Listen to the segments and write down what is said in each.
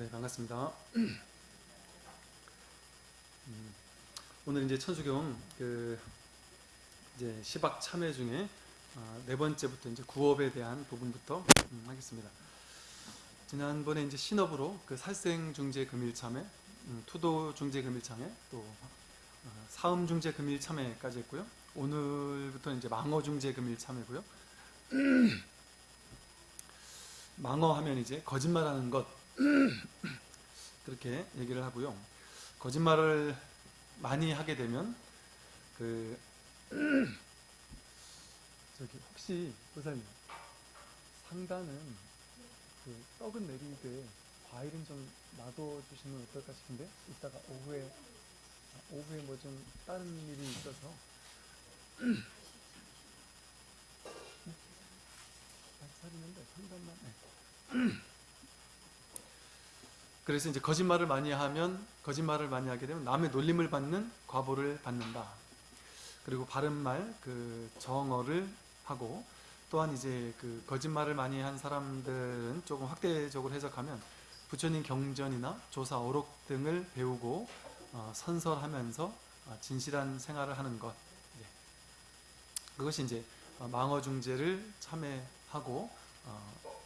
네, 반갑습니다. 음, 오늘 이제 천수경 그 이제 시박 참회 중에 아, 네 번째부터 이제 구업에 대한 부분부터 음, 하겠습니다. 지난번에 이제 신업으로 그 살생 중재 금일 참회, 음, 투도 중재 금일 참회, 또 어, 사음 중재 금일 참회까지 했고요. 오늘부터 이제 망어 중재 금일 참회고요. 망어 하면 이제 거짓말하는 것 그렇게 얘기를 하고요. 거짓말을 많이 하게 되면 그 저기 혹시 보사님 상단은 그 떡은 내리되 과일은 좀 놔둬 주시면 어떨까 싶은데 이따가 오후에 아, 오후에 뭐 좀 다른 일이 있어서 차리는데 상단만 네. 그래서 이제 거짓말을 많이 하면 거짓말을 많이 하게 되면 남의 놀림을 받는 과보를 받는다. 그리고 바른 말, 그 정어를 하고 또한 이제 그 거짓말을 많이 한 사람들은 조금 확대적으로 해석하면 부처님 경전이나 조사 어록 등을 배우고 어, 선설하면서 어, 진실한 생활을 하는 것. 예. 그것이 이제 어, 망어중재를 참회하고 어,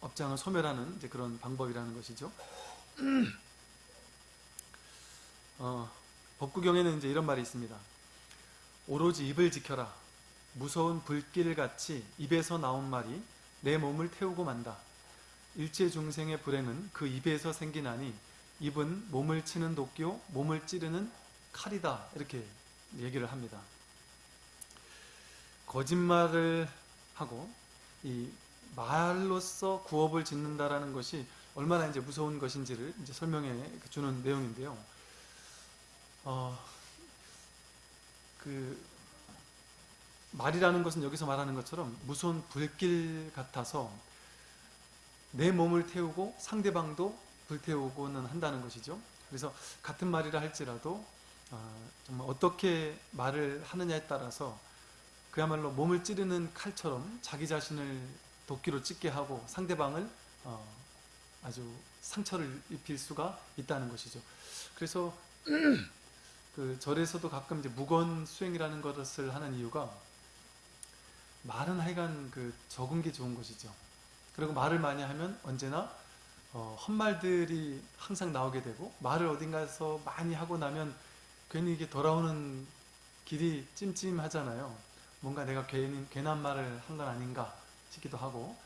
업장을 소멸하는 이제 그런 방법이라는 것이죠. 어, 법구경에는 이제 이런 말이 있습니다. 오로지 입을 지켜라. 무서운 불길 같이 입에서 나온 말이 내 몸을 태우고 만다. 일체 중생의 불행은 그 입에서 생기나니 입은 몸을 치는 도끼요 몸을 찌르는 칼이다. 이렇게 얘기를 합니다. 거짓말을 하고 이 말로써 구업을 짓는다라는 것이 얼마나 이제 무서운 것인지를 이제 설명해 주는 내용인데요. 어, 그 말이라는 것은 여기서 말하는 것처럼 무서운 불길 같아서 내 몸을 태우고 상대방도 불태우고는 한다는 것이죠. 그래서 같은 말이라 할지라도 어, 정말 어떻게 말을 하느냐에 따라서 그야말로 몸을 찌르는 칼처럼 자기 자신을 도끼로 찢게 하고 상대방을 어, 아주 상처를 입힐 수가 있다는 것이죠. 그래서 그 절에서도 가끔 이제 무건 수행이라는 것을 하는 이유가 말은 하여간 그 적은 게 좋은 것이죠. 그리고 말을 많이 하면 언제나 어, 헛말들이 항상 나오게 되고 말을 어딘가에서 많이 하고 나면 괜히 이게 돌아오는 길이 찜찜하잖아요. 뭔가 내가 괜히 괜한 말을 한 건 아닌가 싶기도 하고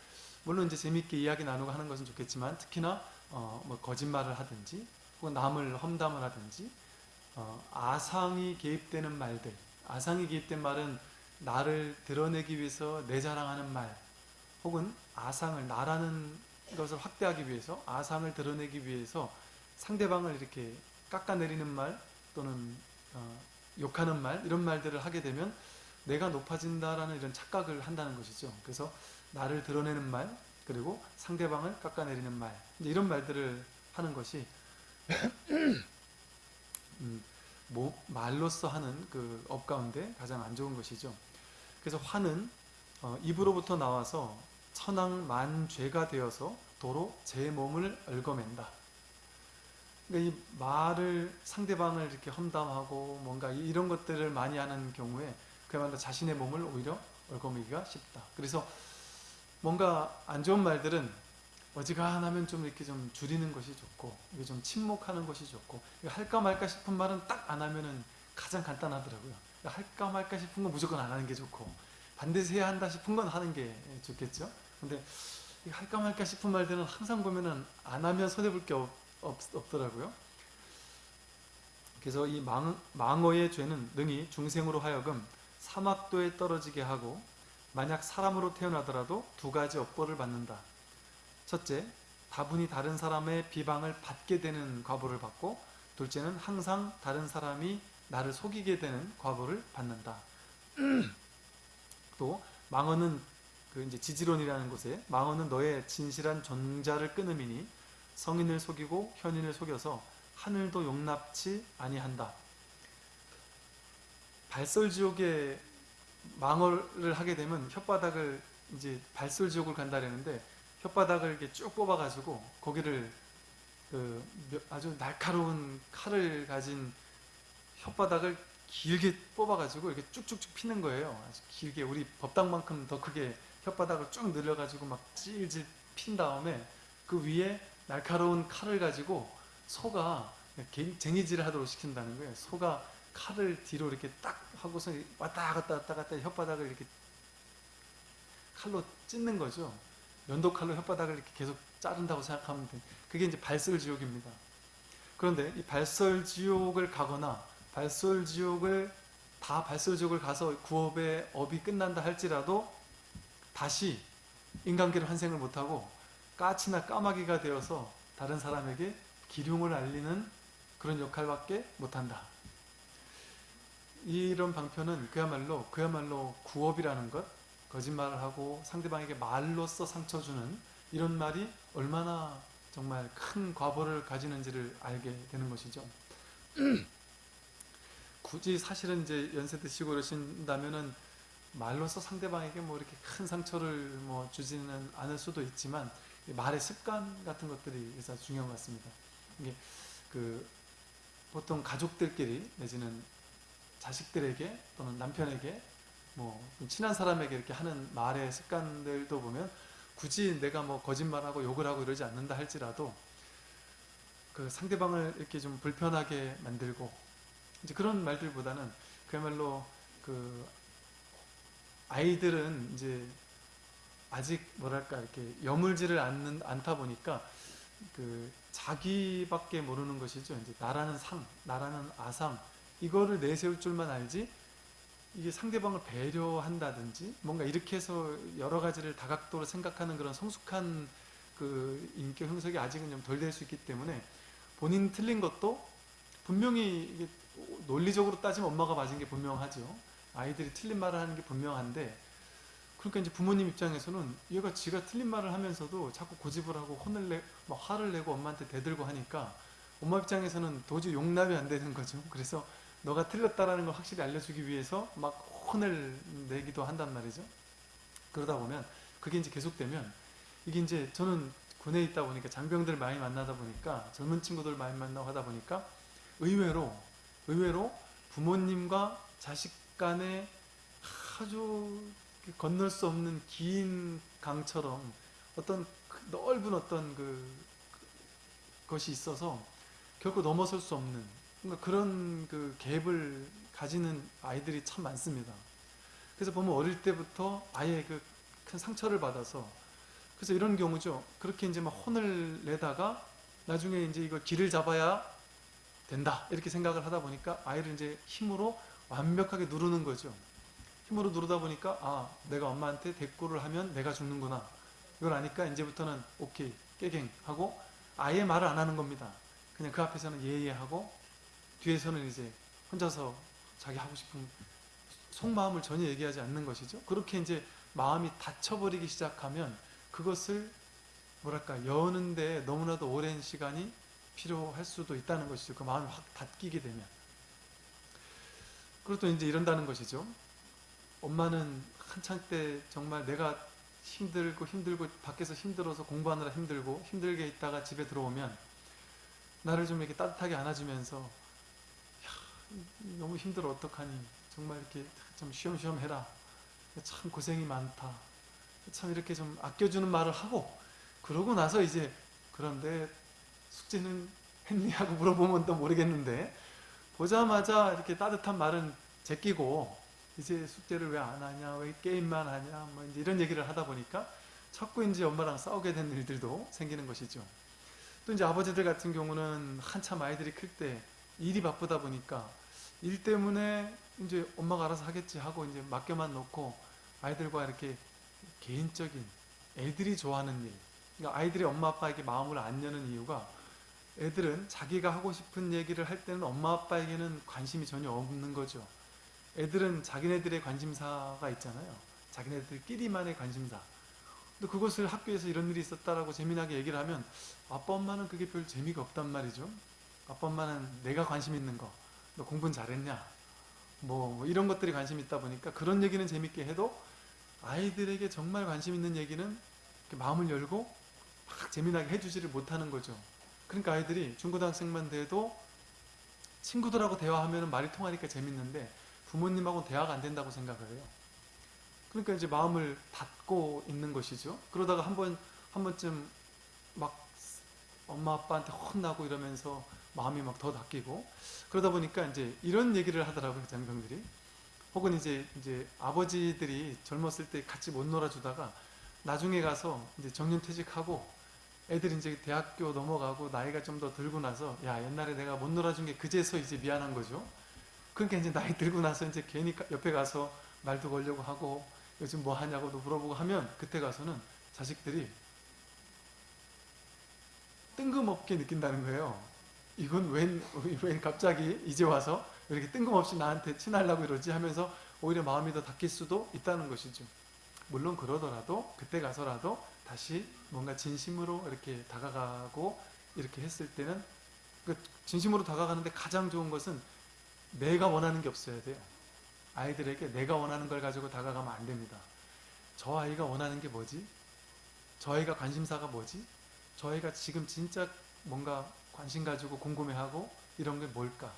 물론 이제 재밌게 이야기 나누고 하는 것은 좋겠지만 특히나 어, 뭐 거짓말을 하든지 혹은 남을 험담을 하든지 어, 아상이 개입되는 말들 아상이 개입된 말은 나를 드러내기 위해서 내 자랑하는 말 혹은 아상을 나라는 것을 확대하기 위해서 아상을 드러내기 위해서 상대방을 이렇게 깎아내리는 말 또는 어, 욕하는 말 이런 말들을 하게 되면 내가 높아진다라는 이런 착각을 한다는 것이죠. 그래서 나를 드러내는 말 그리고 상대방을 깎아내리는 말 이런 말들을 하는 것이 음, 뭐, 말로써 하는 그 업 가운데 가장 안 좋은 것이죠. 그래서 화는 어, 입으로부터 나와서 천앙만죄가 되어서 도로 제 몸을 얽어맨다. 그러니까 이 말을 상대방을 이렇게 험담하고 뭔가 이런 것들을 많이 하는 경우에 그야말로 자신의 몸을 오히려 얽어매기가 쉽다. 그래서 뭔가 안 좋은 말들은 어지간하면 좀 이렇게 좀 줄이는 것이 좋고 이게 좀 침묵하는 것이 좋고 할까 말까 싶은 말은 딱 안 하면은 가장 간단하더라고요. 할까 말까 싶은 건 무조건 안 하는 게 좋고 반드시 해야 한다 싶은 건 하는 게 좋겠죠. 근데 할까 말까 싶은 말들은 항상 보면은 안 하면 손해볼 게 없, 없, 더라고요 그래서 이 망, 망어의 죄는 능히 중생으로 하여금 사막도에 떨어지게 하고 만약 사람으로 태어나더라도 두 가지 업보를 받는다. 첫째, 다분히 다른 사람의 비방을 받게 되는 과보를 받고 둘째는 항상 다른 사람이 나를 속이게 되는 과보를 받는다. 또 망언은 그 이제 지지론이라는 곳에 망언은 너의 진실한 존자를 끊음이니 성인을 속이고 현인을 속여서 하늘도 용납치 아니한다. 발설지옥에 망어를 하게 되면 혓바닥을 이제 발설지옥을 간다 그랬는데 혓바닥을 이렇게 쭉 뽑아가지고 거기를 그 몇- 아주 날카로운 칼을 가진 혓바닥을 길게 뽑아가지고 이렇게 쭉쭉쭉 피는 거예요. 아주 길게 우리 법당만큼 더 크게 혓바닥을 쭉 늘려가지고 막 찔찔 핀 다음에 그 위에 날카로운 칼을 가지고 소가 개- 쟁이질을 하도록 시킨다는 거예요. 소가 칼을 뒤로 이렇게 딱 하고서 왔다 갔다 왔다 갔다 혓바닥을 이렇게 칼로 찢는 거죠. 면도칼로 혓바닥을 이렇게 계속 자른다고 생각하면 돼. 그게 이제 발설지옥입니다. 그런데 이 발설지옥을 가거나 발설지옥을 다 발설지옥을 가서 구업의 업이 끝난다 할지라도 다시 인간계를 환생을 못하고 까치나 까마귀가 되어서 다른 사람에게 기륭을 알리는 그런 역할밖에 못한다. 이런 방편은 그야말로 그야말로 구업이라는 것, 거짓말을 하고 상대방에게 말로써 상처 주는 이런 말이 얼마나 정말 큰 과보를 가지는지를 알게 되는 것이죠. 굳이 사실은 이제 연세 드시고 그러신다면은 말로써 상대방에게 뭐 이렇게 큰 상처를 뭐 주지는 않을 수도 있지만 이 말의 습관 같은 것들이 그래서 중요한 것 같습니다. 이게 그 보통 가족들끼리 내지는 자식들에게 또는 남편에게 뭐좀 친한 사람에게 이렇게 하는 말의 습관들도 보면 굳이 내가 뭐 거짓말하고 욕을 하고 이러지 않는다 할지라도 그 상대방을 이렇게 좀 불편하게 만들고 이제 그런 말들보다는 그야말로 그 아이들은 이제 아직 뭐랄까 이렇게 여물지를 않는 않다 보니까 그 자기밖에 모르는 것이죠. 이제 나라는 상, 나라는 아상 이거를 내세울 줄만 알지 이게 상대방을 배려한다든지 뭔가 이렇게 해서 여러 가지를 다각도로 생각하는 그런 성숙한 그 인격 형성이 아직은 좀 덜 될 수 있기 때문에 본인 틀린 것도 분명히 이게 논리적으로 따지면 엄마가 맞은 게 분명하죠. 아이들이 틀린 말을 하는 게 분명한데 그러니까 이제 부모님 입장에서는 얘가 지가 틀린 말을 하면서도 자꾸 고집을 하고 혼을 내, 막 화를 내고 엄마한테 대들고 하니까 엄마 입장에서는 도저히 용납이 안 되는 거죠. 그래서 너가 틀렸다라는 걸 확실히 알려주기 위해서 막 혼을 내기도 한단 말이죠. 그러다 보면 그게 이제 계속되면 이게 이제 저는 군에 있다 보니까 장병들 많이 만나다 보니까 젊은 친구들 많이 만나고 하다 보니까 의외로 의외로 부모님과 자식 간에 아주 건널 수 없는 긴 강처럼 어떤 그 넓은 어떤 그 것이 있어서 결코 넘어설 수 없는 그런 그 갭을 가지는 아이들이 참 많습니다. 그래서 보면 어릴 때부터 아예 그 큰 상처를 받아서 그래서 이런 경우죠. 그렇게 이제 막 혼을 내다가 나중에 이제 이걸 길을 잡아야 된다 이렇게 생각을 하다 보니까 아이를 이제 힘으로 완벽하게 누르는 거죠. 힘으로 누르다 보니까 아 내가 엄마한테 대꾸를 하면 내가 죽는구나 이걸 아니까 이제부터는 오케이 깨갱 하고 아예 말을 안 하는 겁니다. 그냥 그 앞에서는 예예하고 뒤에서는 이제 혼자서 자기 하고 싶은 속마음을 전혀 얘기하지 않는 것이죠. 그렇게 이제 마음이 닫혀버리기 시작하면 그것을 뭐랄까 여는데 너무나도 오랜 시간이 필요할 수도 있다는 것이죠. 그 마음이 확 닫히게 되면. 그리고 또 이제 이런다는 것이죠. 엄마는 한창 때 정말 내가 힘들고 힘들고 밖에서 힘들어서 공부하느라 힘들고 힘들게 있다가 집에 들어오면 나를 좀 이렇게 따뜻하게 안아주면서 야, 너무 힘들어 어떡하니? 정말 이렇게 좀 쉬엄쉬엄 해라. 참 고생이 많다. 참 이렇게 좀 아껴주는 말을 하고 그러고 나서 이제 그런데 숙제는 했니? 하고 물어보면 또 모르겠는데 보자마자 이렇게 따뜻한 말은 제끼고 이제 숙제를 왜 안 하냐? 왜 게임만 하냐? 뭐 이제 이런 얘기를 하다 보니까 자꾸 이제 엄마랑 싸우게 되는 일들도 생기는 것이죠. 또 이제 아버지들 같은 경우는 한참 아이들이 클때 일이 바쁘다 보니까 일 때문에 이제 엄마가 알아서 하겠지 하고 이제 맡겨만 놓고 아이들과 이렇게 개인적인 애들이 좋아하는 일 그러니까 아이들이 엄마 아빠에게 마음을 안 여는 이유가 애들은 자기가 하고 싶은 얘기를 할 때는 엄마 아빠에게는 관심이 전혀 없는 거죠. 애들은 자기네들의 관심사가 있잖아요. 자기네들끼리만의 관심사. 근데 그것을 학교에서 이런 일이 있었다라고 재미나게 얘기를 하면 아빠 엄마는 그게 별 재미가 없단 말이죠. 아빠 엄마는 내가 관심 있는 거, 너 공부는 잘했냐, 뭐, 뭐 이런 것들이 관심 있다 보니까 그런 얘기는 재밌게 해도 아이들에게 정말 관심 있는 얘기는 마음을 열고 막 재미나게 해주지를 못하는 거죠. 그러니까 아이들이 중고등학생만 돼도 친구들하고 대화하면 말이 통하니까 재밌는데 부모님하고 대화가 안 된다고 생각을 해요. 그러니까 이제 마음을 닫고 있는 것이죠. 그러다가 한 번, 한 번쯤 막 엄마 아빠한테 혼나고 이러면서 마음이 막더 닫히고 그러다 보니까 이제 이런 얘기를 하더라고요, 장병들이. 혹은 이제, 이제 아버지들이 젊었을 때 같이 못 놀아주다가 나중에 가서 이제 정년 퇴직하고 애들이 이제 대학교 넘어가고 나이가 좀 더 들고 나서 야 옛날에 내가 못 놀아준 게 그제서 이제 미안한 거죠. 그러니까 이제 나이 들고 나서 이제 괜히 가- 옆에 가서 말도 걸려고 하고 요즘 뭐 하냐고도 물어보고 하면 그때 가서는 자식들이 뜬금없게 느낀다는 거예요. 이건 웬, 웬 갑자기 이제 와서 이렇게 뜬금없이 나한테 친하려고 이러지 하면서 오히려 마음이 더 닫힐 수도 있다는 것이죠. 물론 그러더라도 그때 가서라도 다시 뭔가 진심으로 이렇게 다가가고 이렇게 했을 때는 그 진심으로 다가가는데 가장 좋은 것은 내가 원하는 게 없어야 돼요. 아이들에게 내가 원하는 걸 가지고 다가가면 안 됩니다. 저 아이가 원하는 게 뭐지? 저 아이가 관심사가 뭐지? 저 아이가 지금 진짜 뭔가 관심 가지고 궁금해하고 이런 게 뭘까?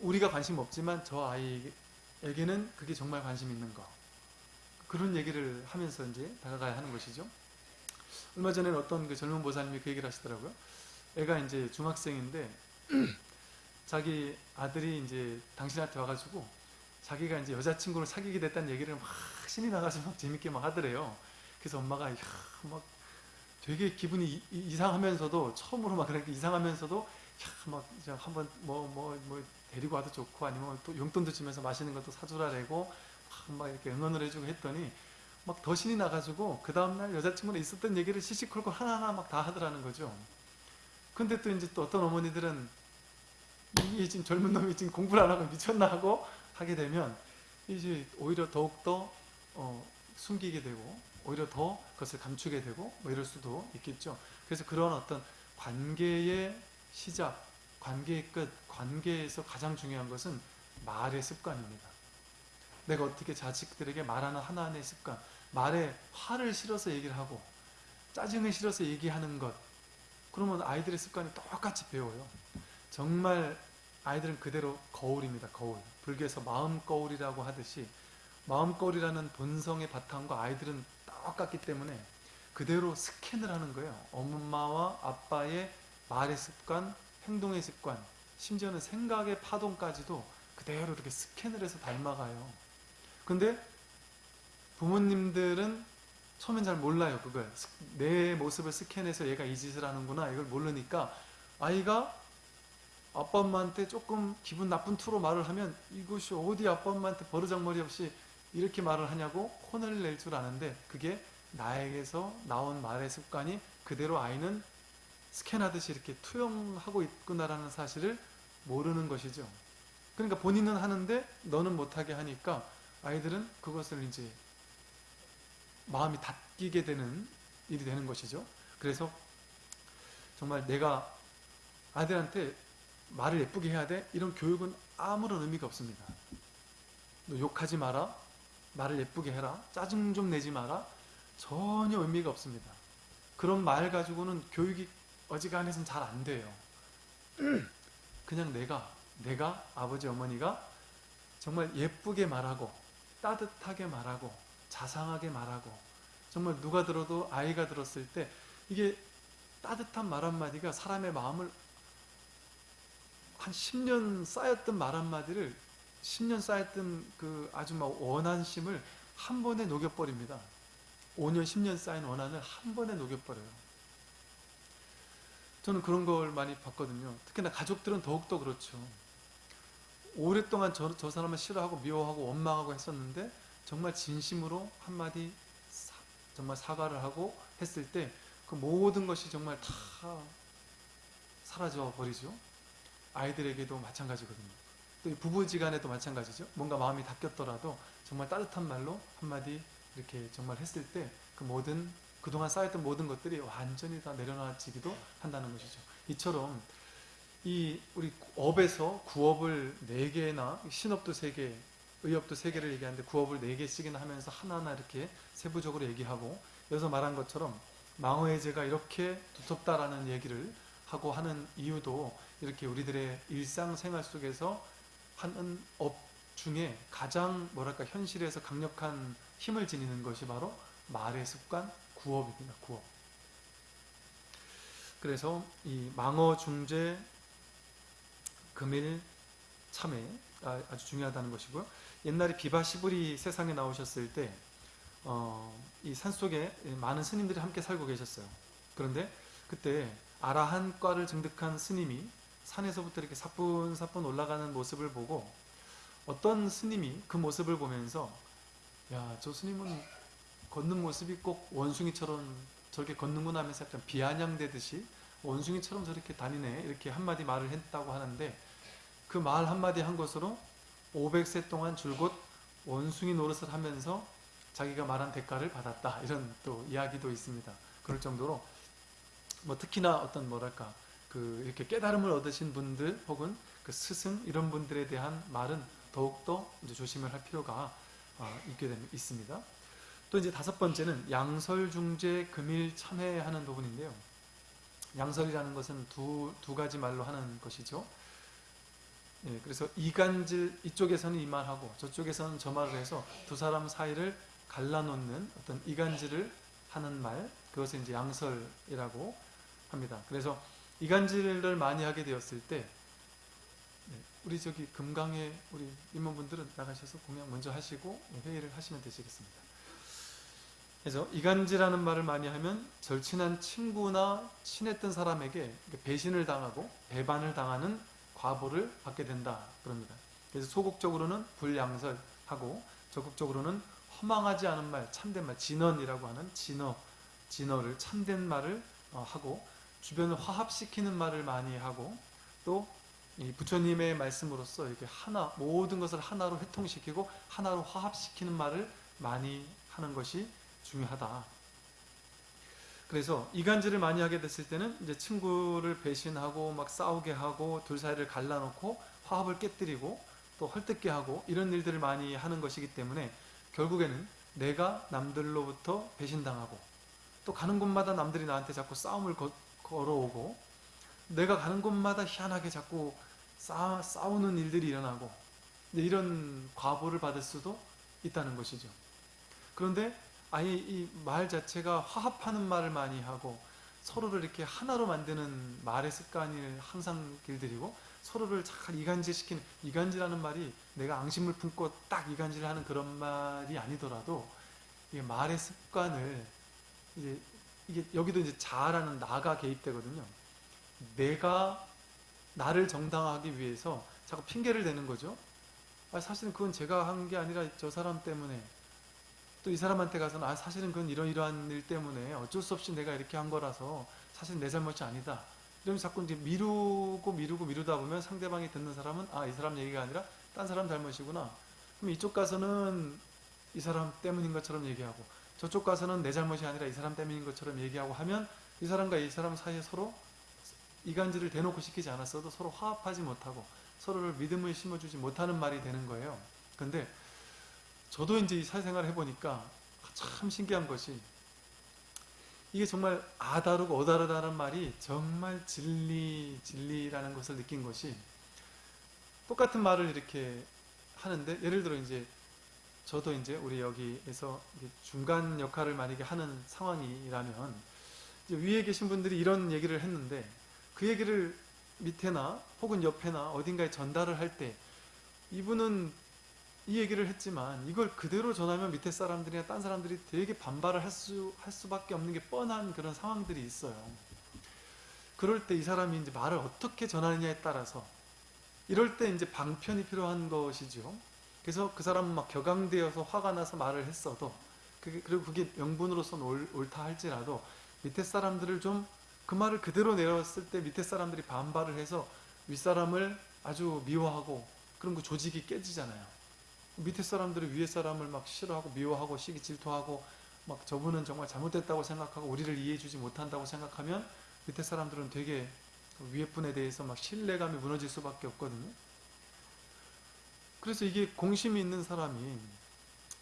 우리가 관심 없지만 저 아이에게는 그게 정말 관심 있는 거. 그런 얘기를 하면서 이제 다가가야 하는 것이죠. 얼마 전에는 어떤 그 젊은 보살님이 그 얘기를 하시더라고요. 애가 이제 중학생인데 자기 아들이 이제 당신한테 와가지고 자기가 이제 여자친구를 사귀게 됐다는 얘기를 막 신이 나가지고 막 재밌게 막 하더래요. 그래서 엄마가 막 되게 기분이 이- 이- 이 상하면서도 처음으로 막 그렇게 이상하면서도 야, 막 이제 한번 뭐뭐 뭐 데리고 와도 좋고 아니면 또 용돈도 주면서 맛있는 것도 사주라래고 막, 막 이렇게 응원을 해주고 했더니 막 더 신이 나가지고 그 다음날 여자친구랑 있었던 얘기를 시시콜콜 하나하나 막 다 하더라는 거죠. 근데 또 이제 또 어떤 어머니들은 이게 지금 젊은 놈이 지금 공부를 안 하고 미쳤나 하고 하게 되면 이제 오히려 더욱더 어, 숨기게 되고 오히려 더 그것을 감추게 되고 뭐 이럴 수도 있겠죠. 그래서 그런 어떤 관계의 시작, 관계의 끝, 관계에서 가장 중요한 것은 말의 습관입니다. 내가 어떻게 자식들에게 말하는 하나하나의 습관, 말에 화를 실어서 얘기를 하고 짜증을 실어서 얘기하는 것 그러면 아이들의 습관이 똑같이 배워요. 정말 아이들은 그대로 거울입니다. 거울. 불교에서 마음 거울이라고 하듯이 마음 거울이라는 본성의 바탕과 아이들은 똑같기 때문에 그대로 스캔을 하는 거예요. 엄마와 아빠의 말의 습관, 행동의 습관, 심지어는 생각의 파동까지도 그대로 이렇게 스캔을 해서 닮아가요. 근데 부모님들은 처음엔 잘 몰라요, 그걸. 스- 내 모습을 스캔해서 얘가 이 짓을 하는구나, 이걸 모르니까 아이가 아빠 엄마한테 조금 기분 나쁜 투로 말을 하면 이것이 어디 아빠 엄마한테 버르장머리 없이 이렇게 말을 하냐고 혼을 낼 줄 아는데 그게 나에게서 나온 말의 습관이 그대로 아이는 스캔하듯이 이렇게 투영하고 있구나라는 사실을 모르는 것이죠. 그러니까 본인은 하는데 너는 못하게 하니까 아이들은 그것을 이제 마음이 닫히게 되는 일이 되는 것이죠. 그래서 정말 내가 아들한테 말을 예쁘게 해야 돼? 이런 교육은 아무런 의미가 없습니다. 너 욕하지 마라. 말을 예쁘게 해라. 짜증 좀 내지 마라. 전혀 의미가 없습니다. 그런 말 가지고는 교육이 어지간해서는 잘 안 돼요. 그냥 내가, 내가, 아버지, 어머니가 정말 예쁘게 말하고, 따뜻하게 말하고, 자상하게 말하고, 정말 누가 들어도 아이가 들었을 때, 이게 따뜻한 말 한마디가 사람의 마음을 한 10년 쌓였던 말 한마디를 10년 쌓였던 그막 원한심을 한 번에 녹여버립니다. 5년, 10년 쌓인 원한을 한 번에 녹여버려요. 저는 그런 걸 많이 봤거든요. 특히나 가족들은 더욱더 그렇죠. 오랫동안 저, 저 사람을 싫어하고 미워하고 원망하고 했었는데 정말 진심으로 한마디 사- 정말 사과를 하고 했을 때 그 모든 것이 정말 다 사라져 버리죠. 아이들에게도 마찬가지거든요. 또 부부지간에도 마찬가지죠. 뭔가 마음이 닫혔더라도 정말 따뜻한 말로 한마디 이렇게 정말 했을 때 그 모든 그동안 쌓였던 모든 것들이 완전히 다 내려놔지기도 한다는 것이죠. 이처럼 이 우리 업에서 구업을 네 개나 신업도 세 개, 의업도 세 개를 얘기하는데 구업을 네 개씩이나 하면서 하나하나 이렇게 세부적으로 얘기하고 여기서 말한 것처럼 망어의 죄가 이렇게 두텁다라는 얘기를 하고 하는 이유도 이렇게 우리들의 일상생활 속에서 하는 업 중에 가장 뭐랄까 현실에서 강력한 힘을 지니는 것이 바로 말의 습관, 구업입니다. 구업. 그래서 이 망어중죄 금일 참회 아, 아주 중요하다는 것이고요. 옛날에 비바시불이 세상에 나오셨을 때, 어, 이 산속에 많은 스님들이 함께 살고 계셨어요. 그런데 그때 아라한과를 증득한 스님이 산에서부터 이렇게 사뿐사뿐 올라가는 모습을 보고 어떤 스님이 그 모습을 보면서 야, 저 스님은 걷는 모습이 꼭 원숭이처럼 저렇게 걷는구나 하면서 약간 비아냥대듯이 원숭이처럼 저렇게 다니네 이렇게 한마디 말을 했다고 하는데 그 말 한마디 한 것으로 500세 동안 줄곧 원숭이 노릇을 하면서 자기가 말한 대가를 받았다 이런 또 이야기도 있습니다. 그럴 정도로 뭐 특히나 어떤 뭐랄까 그 이렇게 깨달음을 얻으신 분들 혹은 그 스승 이런 분들에 대한 말은 더욱더 이제 조심을 할 필요가 어, 있게 됩, 있습니다. 또 이제 다섯 번째는 양설중재 금일 참회하는 부분인데요. 양설이라는 것은 두, 두 가지 말로 하는 것이죠. 예, 그래서 이간질 이쪽에서는 이 말하고 저쪽에서는 저 말을 해서 두 사람 사이를 갈라놓는 어떤 이간질을 하는 말 그것을 이제 양설이라고 합니다. 그래서 이간질을 많이 하게 되었을 때 네, 우리 저기 금강에 우리 임원분들은 나가셔서 공양 먼저 하시고 회의를 하시면 되시겠습니다. 그래서 이간질하는 말을 많이 하면 절친한 친구나 친했던 사람에게 배신을 당하고 배반을 당하는 과보를 받게 된다 그럽니다. 그래서 소극적으로는 불양설하고 적극적으로는 허망하지 않은 말, 참된 말, 진언이라고 하는 진어, 진어를 참된 말을 어, 하고 주변을 화합시키는 말을 많이 하고 또 부처님의 말씀으로써 이렇게 하나 모든 것을 하나로 회통시키고 하나로 화합시키는 말을 많이 하는 것이 중요하다. 그래서 이간질을 많이 하게 됐을 때는 이제 친구를 배신하고 막 싸우게 하고 둘 사이를 갈라놓고 화합을 깨뜨리고 또 헐뜯게 하고 이런 일들을 많이 하는 것이기 때문에 결국에는 내가 남들로부터 배신당하고 또 가는 곳마다 남들이 나한테 자꾸 싸움을 거, 걸어오고 내가 가는 곳마다 희한하게 자꾸 싸, 싸우는 일들이 일어나고 이런 과보를 받을 수도 있다는 것이죠. 그런데 아예 이 말 자체가 화합하는 말을 많이 하고 서로를 이렇게 하나로 만드는 말의 습관을 항상 길들이고 서로를 잘 이간질시키는 이간질하는 말이 내가 앙심을 품고 딱 이간질을 하는 그런 말이 아니더라도 이 말의 습관을 이제 이게 여기도 이제 자아라는 나가 개입되거든요. 내가 나를 정당화하기 위해서 자꾸 핑계를 대는 거죠. 아, 사실은 그건 제가 한 게 아니라 저 사람 때문에 또 이 사람한테 가서는 아 사실은 그건 이러이러한 일 때문에 어쩔 수 없이 내가 이렇게 한 거라서 사실 내 잘못이 아니다. 이러면서 자꾸 이제 미루고 미루고 미루다 보면 상대방이 듣는 사람은 아 이 사람 얘기가 아니라 딴 사람 잘못이구나. 그럼 이쪽 가서는 이 사람 때문인 것처럼 얘기하고 저쪽 가서는 내 잘못이 아니라 이 사람 때문인 것처럼 얘기하고 하면 이 사람과 이 사람 사이에 서로 이간질을 대놓고 시키지 않았어도 서로 화합하지 못하고 서로를 믿음을 심어주지 못하는 말이 되는 거예요. 근데 저도 이제 이 사회생활을 해보니까 참 신기한 것이 이게 정말 아다르고 어다르다는 말이 정말 진리, 진리라는 것을 느낀 것이 똑같은 말을 이렇게 하는데 예를 들어 이제 저도 이제 우리 여기에서 중간 역할을 만약에 하는 상황이라면 위에 계신 분들이 이런 얘기를 했는데 그 얘기를 밑에나 혹은 옆에나 어딘가에 전달을 할 때 이분은 이 얘기를 했지만 이걸 그대로 전하면 밑에 사람들이나 딴 사람들이 되게 반발을 할, 수, 할 수밖에 없는 게 뻔한 그런 상황들이 있어요. 그럴 때 이 사람이 이제 말을 어떻게 전하느냐에 따라서 이럴 때 이제 방편이 필요한 것이죠. 그래서 그 사람은 막 격앙되어서 화가 나서 말을 했어도 그게, 그리고 그게 명분으로서 옳다 할지라도 밑에 사람들을 좀 그 말을 그대로 내렸을 때 밑에 사람들이 반발을 해서 윗사람을 아주 미워하고 그런 그 조직이 깨지잖아요. 밑에 사람들이 위에 사람을 막 싫어하고 미워하고 시기 질투하고 막 저분은 정말 잘못됐다고 생각하고 우리를 이해해주지 못한다고 생각하면 밑에 사람들은 되게 위에 분에 대해서 막 신뢰감이 무너질 수밖에 없거든요. 그래서 이게 공심이 있는 사람이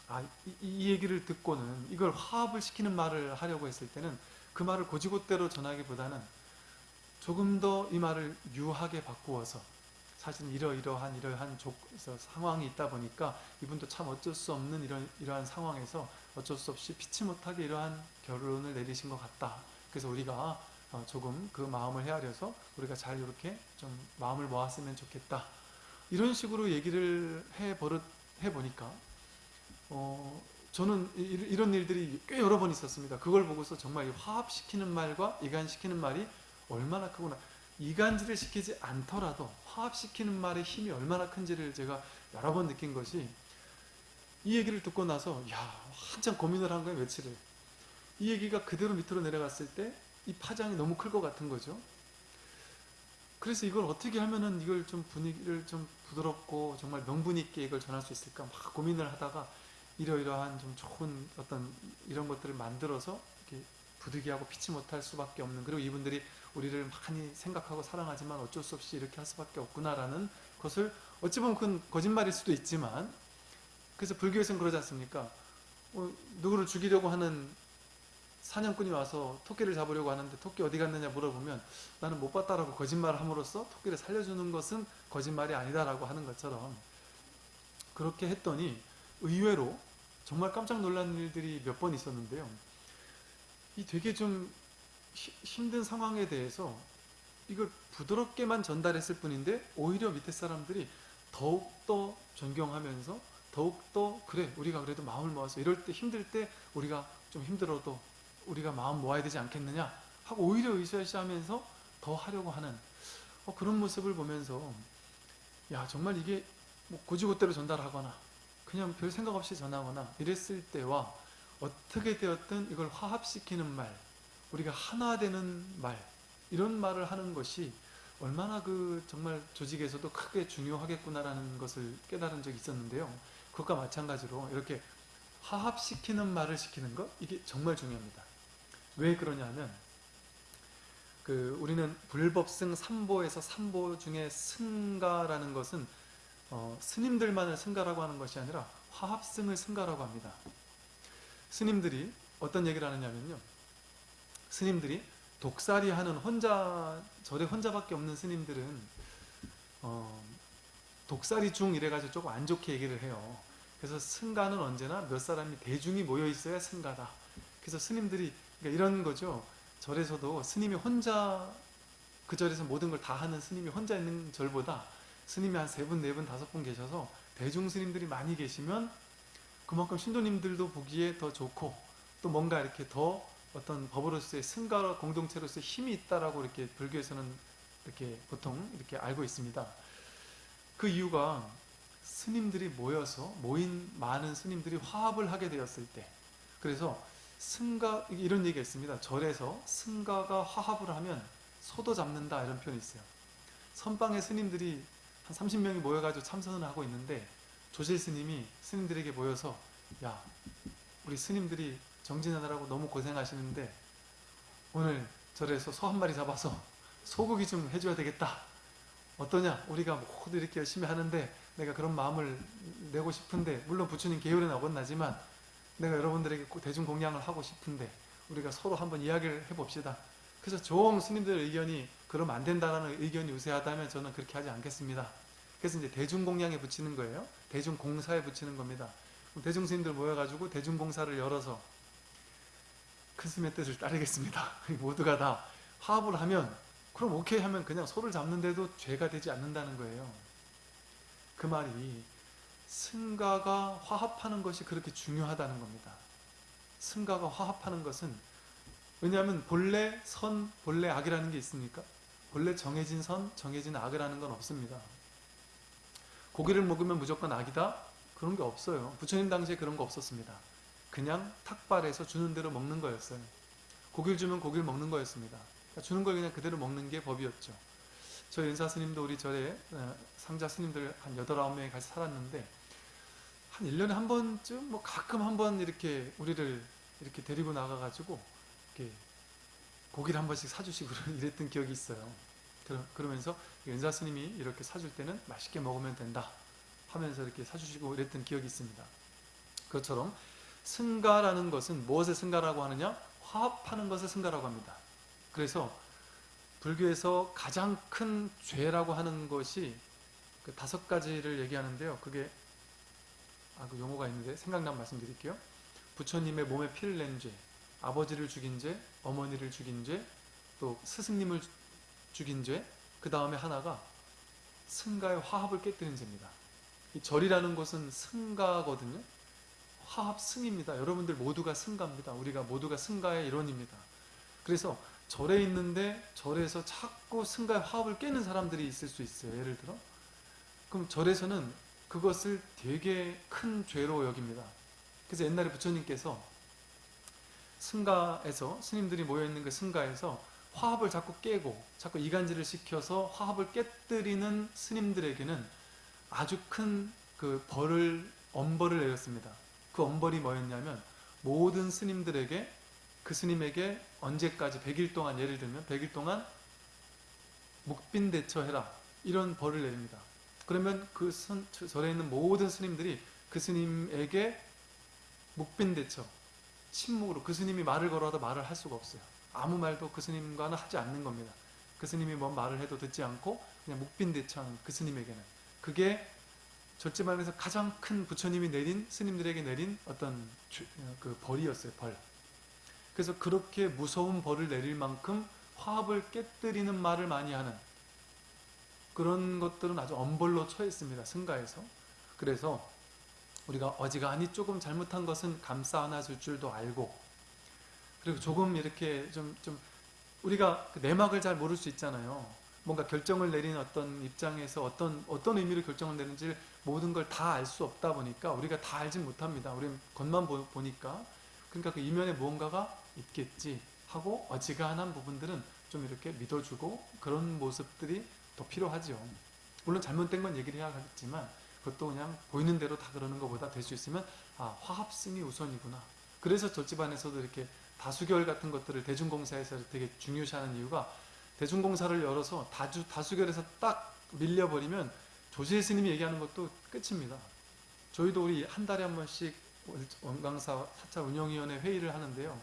아, 이, 이, 얘기를 듣고는 이걸 화합을 시키는 말을 하려고 했을 때는 그 말을 고지고대로 전하기보다는 조금 더 이 말을 유하게 바꾸어서 사실 이러이러한 이러한 조, 상황이 있다 보니까 이분도 참 어쩔 수 없는 이런 이러한 상황에서 어쩔 수 없이 피치 못하게 이러한 결론을 내리신 것 같다. 그래서 우리가 어, 조금 그 마음을 헤아려서 우리가 잘 이렇게 좀 마음을 모았으면 좋겠다. 이런 식으로 얘기를 해 버릇 해 보니까 어, 저는 이- 이런 일들이 꽤 여러 번 있었습니다. 그걸 보고서 정말 이 화합시키는 말과 이간시키는 말이 얼마나 크구나. 이간질을 시키지 않더라도 화합시키는 말의 힘이 얼마나 큰지를 제가 여러 번 느낀 것이 이 얘기를 듣고 나서 야 한참 고민을 한 거예요 며칠을. 이 얘기가 그대로 밑으로 내려갔을 때 이 파장이 너무 클 것 같은 거죠. 그래서 이걸 어떻게 하면은 이걸 좀 분위기를 좀 부드럽고 정말 명분 있게 이걸 전할 수 있을까 막 고민을 하다가 이러이러한 좀 좋은 어떤 이런 것들을 만들어서 이렇게 부득이하고 피치 못할 수밖에 없는 그리고 이분들이 우리를 많이 생각하고 사랑하지만 어쩔 수 없이 이렇게 할 수밖에 없구나라는 것을 어찌 보면 그건 거짓말일 수도 있지만 그래서 불교에서는 그러지 않습니까? 어, 누구를 죽이려고 하는 사냥꾼이 와서 토끼를 잡으려고 하는데 토끼 어디 갔느냐 물어보면 나는 못 봤다라고 거짓말을 함으로써 토끼를 살려주는 것은 거짓말이 아니다라고 하는 것처럼 그렇게 했더니 의외로 정말 깜짝 놀란 일들이 몇 번 있었는데요. 이 되게 좀 히- 힘든 상황에 대해서 이걸 부드럽게만 전달했을 뿐인데 오히려 밑에 사람들이 더욱더 존경하면서 더욱더 그래 우리가 그래도 마음을 모아서 이럴 때 힘들 때 우리가 좀 힘들어도 우리가 마음 모아야 되지 않겠느냐 하고 오히려 으쌰으쌰하면서 더 하려고 하는 어, 그런 모습을 보면서 야 정말 이게 뭐 고지고대로 전달하거나 그냥 별 생각 없이 전하거나 이랬을 때와 어떻게 되었든 이걸 화합시키는 말 우리가 하나 되는 말 이런 말을 하는 것이 얼마나 그 정말 조직에서도 크게 중요하겠구나라는 것을 깨달은 적이 있었는데요. 그것과 마찬가지로 이렇게 화합시키는 말을 시키는 것 이게 정말 중요합니다. 왜 그러냐면 그 우리는 불법승 삼보에서 삼보 중에 승가라는 것은 어, 스님들만을 승가라고 하는 것이 아니라 화합승을 승가라고 합니다. 스님들이 어떤 얘기를 하느냐면요. 스님들이 독살이 하는 혼자 절에 혼자밖에 없는 스님들은 어, 독살이 중 이래가지고 조금 안 좋게 얘기를 해요. 그래서 승가는 언제나 몇 사람이 대중이 모여 있어야 승가다. 그래서 스님들이 그러니까 이런 거죠. 절에서도 스님이 혼자 그 절에서 모든 걸 다 하는 스님이 혼자 있는 절보다 스님이 한 세 분, 네 분, 다섯 분 계셔서 대중 스님들이 많이 계시면 그만큼 신도님들도 보기에 더 좋고 또 뭔가 이렇게 더 어떤 법으로서의 승가 공동체로서의 힘이 있다라고 이렇게 불교에서는 이렇게 보통 이렇게 알고 있습니다. 그 이유가 스님들이 모여서 모인 많은 스님들이 화합을 하게 되었을 때 그래서 승가 이런 얘기가 있습니다. 절에서 승가가 화합을 하면 소도 잡는다 이런 표현이 있어요. 선방의 스님들이 한 30명이 모여가지고 참선을 하고 있는데 조실 스님이 스님들에게 모여서 야 우리 스님들이 정진하느라고 너무 고생하시는데 오늘 절에서 소 한 마리 잡아서 소고기 좀 해줘야 되겠다. 어떠냐? 우리가 모두 이렇게 열심히 하는데 내가 그런 마음을 내고 싶은데 물론 부처님 계율은 어긋나지만 내가 여러분들에게 꼭 대중 공양을 하고 싶은데 우리가 서로 한번 이야기를 해봅시다. 그래서 종 스님들의 의견이 그러면 안 된다라는 의견이 우세하다면 저는 그렇게 하지 않겠습니다. 그래서 이제 대중 공양에 붙이는 거예요. 대중 공사에 붙이는 겁니다. 대중 스님들 모여가지고 대중 공사를 열어서 큰 스님의 뜻을 따르겠습니다. 모두가 다 화합을 하면 그럼 오케이 하면 그냥 소를 잡는데도 죄가 되지 않는다는 거예요. 그 말이 승가가 화합하는 것이 그렇게 중요하다는 겁니다. 승가가 화합하는 것은 왜냐하면 본래 선, 본래 악이라는 게 있습니까? 본래 정해진 선, 정해진 악이라는 건 없습니다. 고기를 먹으면 무조건 악이다? 그런 게 없어요. 부처님 당시에 그런 거 없었습니다. 그냥 탁발해서 주는 대로 먹는 거였어요. 고기를 주면 고기를 먹는 거였습니다. 그러니까 주는 걸 그냥 그대로 먹는 게 법이었죠. 저 연사 스님도 우리 절에 어, 상자 스님들 한 8, 9명이 같이 살았는데 한 1년에 한 번쯤 뭐 가끔 한 번 이렇게 우리를 이렇게 데리고 나가가지고 이렇게 고기를 한 번씩 사주시고 이랬던 기억이 있어요. 그러- 그러면서 연사 스님이 이렇게 사줄 때는 맛있게 먹으면 된다 하면서 이렇게 사주시고 이랬던 기억이 있습니다. 그것처럼 승가라는 것은 무엇을 승가라고 하느냐? 화합하는 것을 승가라고 합니다. 그래서 불교에서 가장 큰 죄라고 하는 것이 그 다섯 가지를 얘기하는데요. 그게 아, 그 용어가 있는데 생각나면 말씀드릴게요. 부처님의 몸에 피를 낸 죄, 아버지를 죽인 죄, 어머니를 죽인 죄, 또 스승님을 죽인 죄, 그 다음에 하나가 승가의 화합을 깨뜨린 죄입니다. 이 절이라는 것은 승가거든요. 화합 승입니다. 여러분들 모두가 승가입니다. 우리가 모두가 승가의 일원입니다. 그래서 절에 있는데 절에서 자꾸 승가의 화합을 깨는 사람들이 있을 수 있어요. 예를 들어. 그럼 절에서는 그것을 되게 큰 죄로 여깁니다. 그래서 옛날에 부처님께서 승가에서 스님들이 모여있는 그 승가에서 화합을 자꾸 깨고 자꾸 이간질을 시켜서 화합을 깨뜨리는 스님들에게는 아주 큰 그 벌을 엄벌을 내렸습니다. 그 엄벌이 뭐였냐면 모든 스님들에게 그 스님에게 언제까지 100일 동안 예를 들면 100일 동안 묵빈 대처해라 이런 벌을 내립니다. 그러면 그 선, 절에 있는 모든 스님들이 그 스님에게 묵빈 대처 침묵으로 그 스님이 말을 걸어도 말을 할 수가 없어요. 아무 말도 그 스님과는 하지 않는 겁니다. 그 스님이 뭔 말을 해도 듣지 않고 그냥 묵빈 대처하는 그 스님에게는 그게 절제만에서 가장 큰 부처님이 내린 스님들에게 내린 어떤 주- 그 벌이었어요. 벌. 그래서 그렇게 무서운 벌을 내릴 만큼 화합을 깨뜨리는 말을 많이 하는 그런 것들은 아주 엄벌로 처했습니다. 승가에서. 그래서 우리가 어지간히 조금 잘못한 것은 감싸 안아줄 줄도 알고 그리고 조금 이렇게 좀, 좀 우리가 그 내막을 잘 모를 수 있잖아요. 뭔가 결정을 내린 어떤 입장에서 어떤, 어떤 의미로 결정을 내는지 모든 걸 다 알 수 없다 보니까 우리가 다 알진 못합니다. 우리는 겉만 보, 보니까. 그러니까 그 이면에 무언가가 있겠지 하고 어지간한 부분들은 좀 이렇게 믿어주고 그런 모습들이 더 필요하죠. 물론 잘못된 건 얘기를 해야겠지만 그것도 그냥 보이는 대로 다 그러는 것보다 될 수 있으면 아 화합승이 우선이구나. 그래서 절집안에서도 이렇게 다수결 같은 것들을 대중공사에서 되게 중요시하는 이유가 대중공사를 열어서 다주, 다수결에서 딱 밀려버리면 조실 스님이 얘기하는 것도 끝입니다. 저희도 우리 한 달에 한 번씩 원강사 사찰 운영위원회 회의를 하는데요.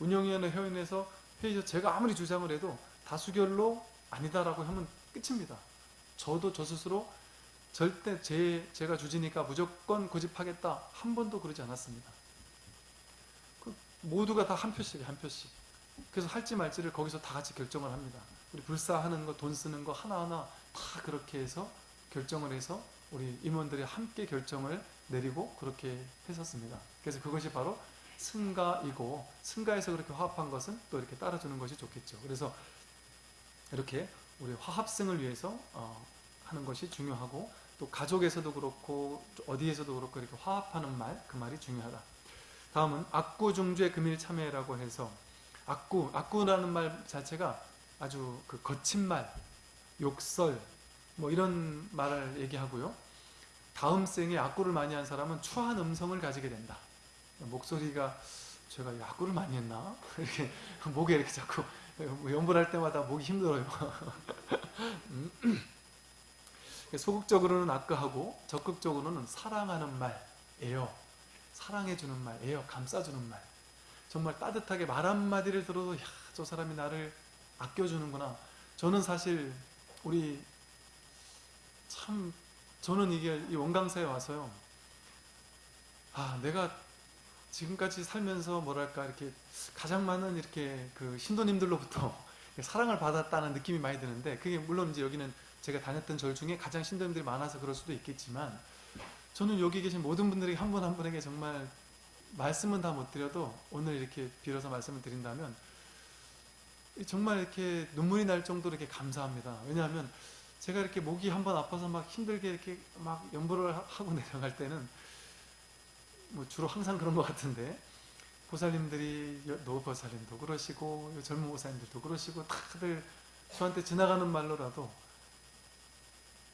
운영위원회 회의에서 회의에서 제가 아무리 주장을 해도 다수결로 아니다라고 하면 끝입니다. 저도 저 스스로 절대 제, 제가 주지니까 무조건 고집하겠다 한 번도 그러지 않았습니다. 그 모두가 다 한 표씩 한 표씩. 그래서 할지 말지를 거기서 다 같이 결정을 합니다. 우리 불사하는 거, 돈 쓰는 거 하나하나 다 그렇게 해서 결정을 해서 우리 임원들이 함께 결정을 내리고 그렇게 했었습니다. 그래서 그것이 바로 승가이고 승가에서 그렇게 화합한 것은 또 이렇게 따라주는 것이 좋겠죠. 그래서 이렇게 우리 화합승을 위해서 어, 하는 것이 중요하고 또 가족에서도 그렇고 어디에서도 그렇고 이렇게 화합하는 말 그 말이 중요하다. 다음은 악구 중죄 금일 참회라고 해서 악구 악구라는 말 자체가 아주 그 거친 말, 욕설 뭐 이런 말을 얘기하고요. 다음 생에 악구를 많이 한 사람은 추한 음성을 가지게 된다. 목소리가 제가 이 악구를 많이 했나? 이렇게 목에 이렇게 자꾸 연불할 뭐 때마다 목이 힘들어요. 음. 소극적으로는 악구하고 적극적으로는 사랑하는 말, 애요. 사랑해주는 말, 애요. 감싸주는 말. 정말 따뜻하게 말 한마디를 들어도 야, 저 사람이 나를 아껴주는구나. 저는 사실 우리 참 저는 이게 이 원강사에 와서요. 아, 내가 지금까지 살면서 뭐랄까 이렇게 가장 많은 이렇게 그 신도님들로부터 사랑을 받았다는 느낌이 많이 드는데 그게 물론 이제 여기는 제가 다녔던 절 중에 가장 신도님들이 많아서 그럴 수도 있겠지만 저는 여기 계신 모든 분들에게 한 분한 분에게 정말 말씀은 다 못 드려도 오늘 이렇게 빌어서 말씀을 드린다면 정말 이렇게 눈물이 날 정도로 이렇게 감사합니다. 왜냐하면 제가 이렇게 목이 한번 아파서 막 힘들게 이렇게 막 연보를 하고 내려갈 때는 뭐 주로 항상 그런 것 같은데 보살님들이 노 보살님도 그러시고 젊은 보살님들도 그러시고 다들 저한테 지나가는 말로라도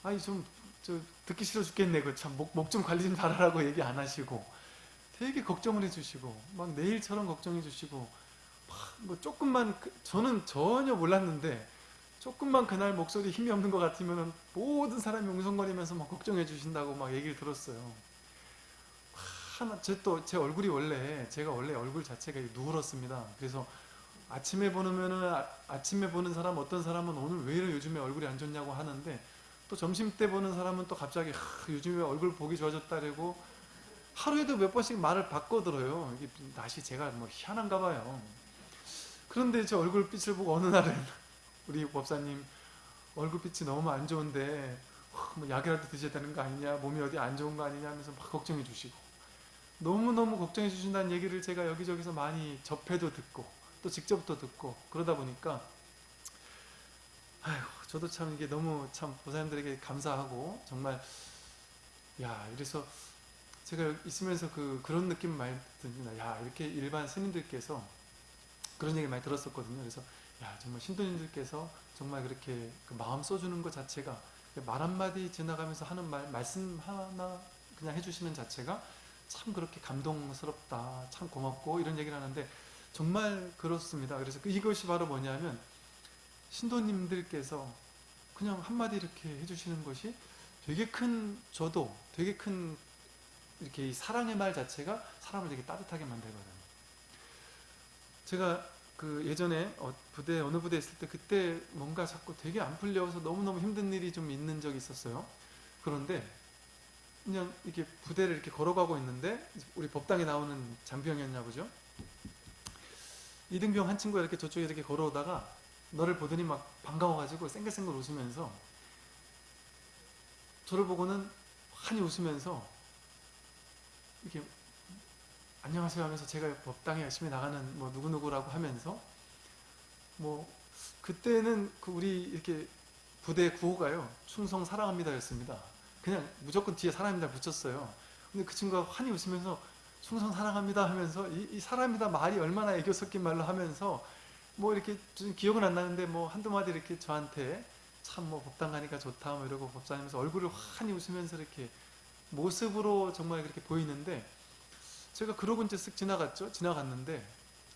아니 좀저 듣기 싫어 죽겠네 그참목목좀 관리 좀 잘하라고 얘기 안 하시고 되게 걱정을 해주시고 막 내일처럼 걱정해 주시고 뭐 조금만 그, 저는 전혀 몰랐는데 조금만 그날 목소리 힘이 없는 것 같으면 모든 사람이 웅성거리면서 막 걱정해 주신다고 막 얘기를 들었어요. 하나 제 또 제 얼굴이 원래 제가 원래 얼굴 자체가 누렇습니다. 그래서 아침에 보면은 아, 아침에 보는 사람 어떤 사람은 오늘 왜 이래 요즘에 얼굴이 안 좋냐고 하는데 또 점심 때 보는 사람은 또 갑자기 하, 요즘에 얼굴 보기 좋아졌다고 하루에도 몇 번씩 말을 바꿔 들어요. 이게 날씨 제가 뭐 희한한가 봐요. 그런데 제 얼굴 빛을 보고 어느 날은 우리 법사님 얼굴빛이 너무 안 좋은데 뭐 약이라도 드셔야 되는 거 아니냐 몸이 어디 안 좋은 거 아니냐 하면서 막 걱정해 주시고 너무너무 걱정해 주신다는 얘기를 제가 여기저기서 많이 접해도 듣고 또 직접도 듣고 그러다 보니까 아이고 저도 참 이게 너무 참 보사님들에게 감사하고 정말 야 이래서 제가 있으면서 그 그런 느낌 많이 듭니다. 야 이렇게 일반 스님들께서 그런 얘기 많이 들었었거든요. 그래서 야 정말 신도님들께서 정말 그렇게 그 마음 써주는 것 자체가 말 한마디 지나가면서 하는 말 말씀 하나 그냥 해주시는 자체가 참 그렇게 감동스럽다 참 고맙고 이런 얘기를 하는데 정말 그렇습니다 그래서 그 이것이 바로 뭐냐면 신도님들께서 그냥 한마디 이렇게 해주시는 것이 되게 큰 저도 되게 큰 이렇게 이 사랑의 말 자체가 사람을 되게 따뜻하게 만들거든요 제가 그 예전에 어, 부대 어느 부대 있을 때 그때 뭔가 자꾸 되게 안 풀려서 너무너무 힘든 일이 좀 있는 적이 있었어요. 그런데 그냥 이렇게 부대를 이렇게 걸어가고 있는데 우리 법당에 나오는 장병이었냐 보죠. 이등병 한 친구가 이렇게 저쪽에 이렇게 걸어오다가 너를 보더니 막 반가워가지고 쌩글쌩글 웃으면서 저를 보고는 환히 웃으면서 이렇게 안녕하세요 하면서 제가 법당에 열심히 나가는 뭐 누구누구라고 하면서 뭐 그때는 그 우리 이렇게 부대 구호가요 충성 사랑합니다 였습니다 그냥 무조건 뒤에 사랑합니다 붙였어요 근데 그 친구가 환히 웃으면서 충성 사랑합니다 하면서 이, 이 사랑합니다 말이 얼마나 애교 섞인 말로 하면서 뭐 이렇게 좀 기억은 안 나는데 뭐 한두 마디 이렇게 저한테 참 뭐 법당 가니까 좋다 뭐 이러고 법사님면서 얼굴을 환히 웃으면서 이렇게 모습으로 정말 그렇게 보이는데 제가 그러고 이제 쓱 지나갔죠. 지나갔는데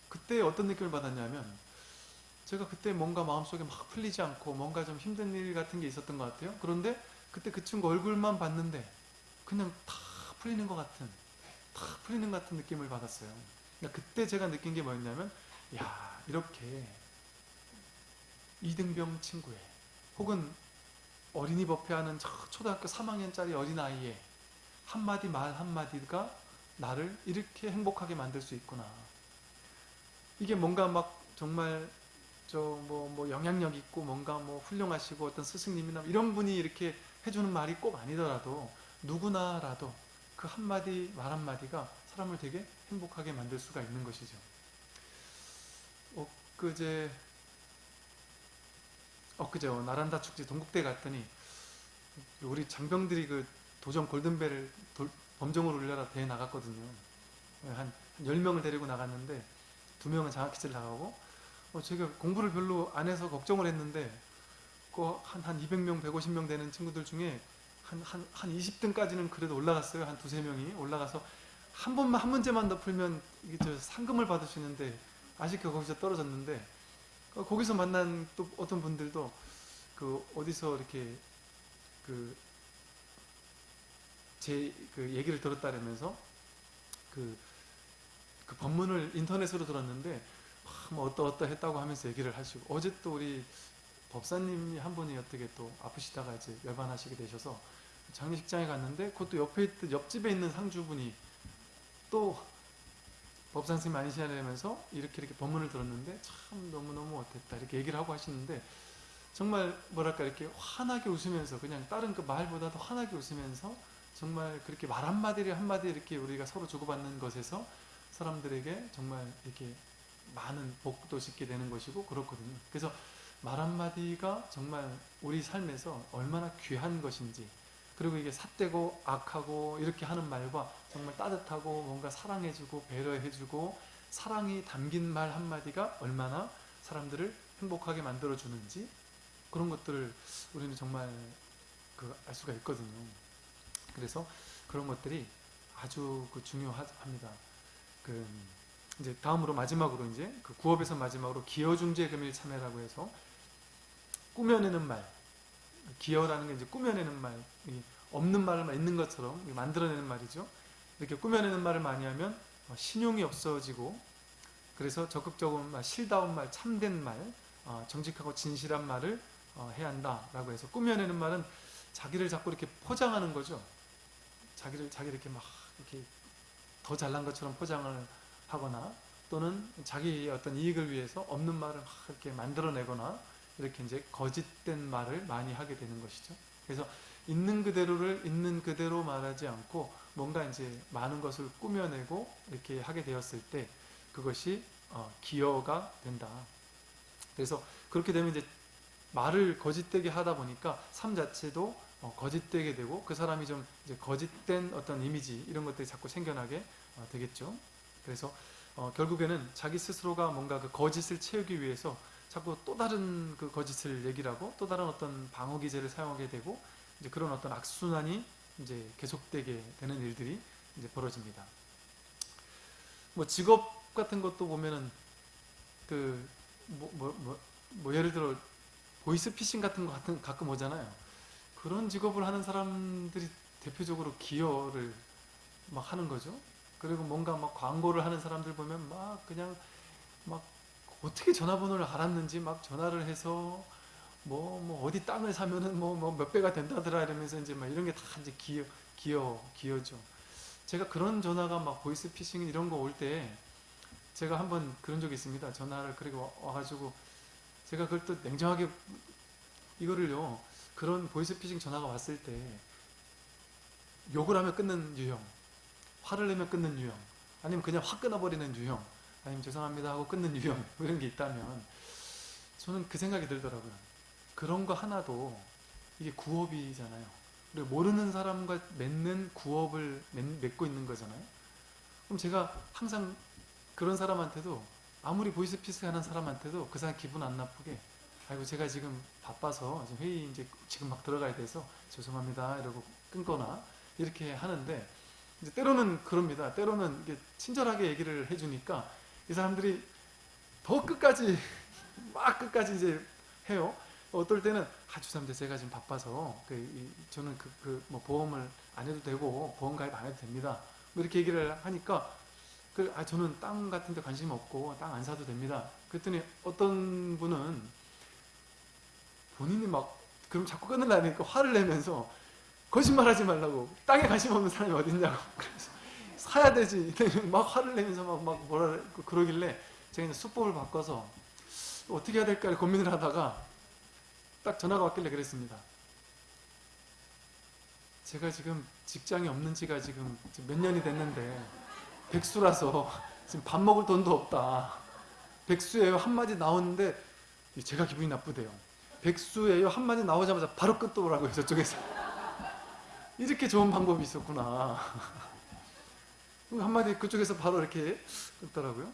그때 어떤 느낌을 받았냐면 제가 그때 뭔가 마음속에 막 풀리지 않고 뭔가 좀 힘든 일 같은 게 있었던 것 같아요. 그런데 그때 그 친구 얼굴만 봤는데 그냥 다 풀리는 것 같은 다 풀리는 것 같은 느낌을 받았어요. 그러니까 그때 제가 느낀 게 뭐였냐면 야 이렇게 이등병 친구의 혹은 어린이 법회하는 초등학교 3학년짜리 어린아이의 한마디 말 한마디가 나를 이렇게 행복하게 만들 수 있구나. 이게 뭔가 막 정말 저뭐뭐 영향력 있고 뭔가 뭐 훌륭하시고 어떤 스승님이나 이런 분이 이렇게 해주는 말이 꼭 아니더라도 누구나라도 그 한마디 말 한마디가 사람을 되게 행복하게 만들 수가 있는 것이죠. 엊그제 엊그제 나란다 축제 동국대 갔더니 우리 장병들이 그 도전 골든벨을 범정을 울려라 대회 나갔거든요. 한 10명을 데리고 나갔는데 두 명은 장학기질 나가고 어, 제가 공부를 별로 안 해서 걱정을 했는데 한, 한 200명, 150명 되는 친구들 중에 한, 한, 한 20등까지는 그래도 올라갔어요. 한 두세 명이 올라가서 한 번만, 한 문제만 더 풀면 이게 저 상금을 받을 수 있는데 아쉽게 거기서 떨어졌는데 어, 거기서 만난 또 어떤 분들도 그 어디서 이렇게 그 제 그 얘기를 들었다면서 그, 그 법문을 인터넷으로 들었는데 뭐 어떠 어떠 했다고 하면서 얘기를 하시고 어제 또 우리 법사님이 한 분이 어떻게 또 아프시다가 이제 열반하시게 되셔서 장례식장에 갔는데 그것도 옆에 있던 옆집에 있는 상주분이 또 법산 스님 아니시냐면서 이렇게 이렇게 법문을 들었는데 참 너무너무 어땠다 이렇게 얘기를 하고 하시는데 정말 뭐랄까 이렇게 환하게 웃으면서 그냥 다른 그 말보다도 환하게 웃으면서 정말 그렇게 말 한마디를 한마디 이렇게 우리가 서로 주고받는 것에서 사람들에게 정말 이렇게 많은 복도 짓게 되는 것이고 그렇거든요. 그래서 말 한마디가 정말 우리 삶에서 얼마나 귀한 것인지 그리고 이게 삿되고 악하고 이렇게 하는 말과 정말 따뜻하고 뭔가 사랑해주고 배려해주고 사랑이 담긴 말 한마디가 얼마나 사람들을 행복하게 만들어주는지 그런 것들을 우리는 정말 그 알 수가 있거든요. 그래서 그런 것들이 아주 그 중요합니다. 그 이제 다음으로 마지막으로 이제 그 구업에서 마지막으로 기여중재 금일 참여라고 해서 꾸며내는 말 기여라는 게 이제 꾸며내는 말 없는 말을 있는 것처럼 만들어내는 말이죠. 이렇게 꾸며내는 말을 많이 하면 뭐 신용이 없어지고 그래서 적극적인 말, 실다운 말, 참된 말, 어, 정직하고 진실한 말을 어, 해야 한다라고 해서 꾸며내는 말은 자기를 자꾸 이렇게 포장하는 거죠. 자기를 자기 이렇게 막 이렇게 더 잘난 것처럼 포장을 하거나 또는 자기의 어떤 이익을 위해서 없는 말을 막 이렇게 만들어내거나 이렇게 이제 거짓된 말을 많이 하게 되는 것이죠. 그래서 있는 그대로를 있는 그대로 말하지 않고 뭔가 이제 많은 것을 꾸며내고 이렇게 하게 되었을 때 그것이 어, 기여가 된다. 그래서 그렇게 되면 이제 말을 거짓되게 하다 보니까 삶 자체도 어, 거짓되게 되고 그 사람이 좀 이제 거짓된 어떤 이미지 이런 것들이 자꾸 생겨나게 어, 되겠죠. 그래서 어, 결국에는 자기 스스로가 뭔가 그 거짓을 채우기 위해서 자꾸 또 다른 그 거짓을 얘기를 하고 또 다른 어떤 방어 기제를 사용하게 되고 이제 그런 어떤 악순환이 이제 계속되게 되는 일들이 이제 벌어집니다. 뭐 직업 같은 것도 보면은 그 뭐 뭐 뭐 뭐 예를 들어 보이스피싱 같은 거 같은 가끔 오잖아요. 그런 직업을 하는 사람들이 대표적으로 기여를 막 하는 거죠. 그리고 뭔가 막 광고를 하는 사람들 보면 막 그냥 막 어떻게 전화번호를 알았는지 막 전화를 해서 뭐, 뭐 어디 땅을 사면은 뭐, 뭐 몇 배가 된다더라 이러면서 이제 막 이런 게 다 이제 기여, 기여, 기여죠. 제가 그런 전화가 막 보이스피싱 이런 거 올 때 제가 한번 그런 적이 있습니다. 전화를 그리고 와가지고 제가 그걸 또 냉정하게 이거를요 그런 보이스피싱 전화가 왔을 때 욕을 하면 끊는 유형 화를 내면 끊는 유형 아니면 그냥 확 끊어버리는 유형 아니면 죄송합니다 하고 끊는 유형 뭐 이런 게 있다면 저는 그 생각이 들더라고요. 그런 거 하나도 이게 구업이잖아요. 그리고 모르는 사람과 맺는 구업을 맺 고 있는 거잖아요. 그럼 제가 항상 그런 사람한테도 아무리 보이스피스 하는 사람한테도 그 사람 기분 안 나쁘게 아이고 제가 지금 바빠서 회의 이제 지금 막 들어가야 돼서 죄송합니다 이러고 끊거나 이렇게 하는데 이제 때로는 그럽니다. 때로는 이게 친절하게 얘기를 해주니까 이 사람들이 더 끝까지 막 끝까지 이제 해요. 어떨 때는 아 죄송합니다. 제가 지금 바빠서 그, 이, 저는 그, 그 뭐 보험을 안 해도 되고 보험 가입 안 해도 됩니다. 뭐 이렇게 얘기를 하니까 그, 아 저는 땅 같은 데 관심 없고 땅 안 사도 됩니다. 그랬더니 어떤 분은 본인이 막 그럼 자꾸 끊으려니까 화를 내면서 거짓말하지 말라고 땅에 관심 없는 사람이 어딨냐고 그래서 사야 되지. 막 화를 내면서 막, 막 뭐라 그러길래 제가 수법을 바꿔서 어떻게 해야 될까 고민을 하다가 딱 전화가 왔길래 그랬습니다. 제가 지금 직장이 없는 지가 지금 몇 년이 됐는데 백수라서 지금 밥 먹을 돈도 없다. 백수예요. 한마디 나오는데 제가 기분이 나쁘대요. 백수예요. 한마디 나오자마자 바로 끊더라고요 저쪽에서. 이렇게 좋은 방법이 있었구나 한마디 그쪽에서 바로 이렇게 끊더라고요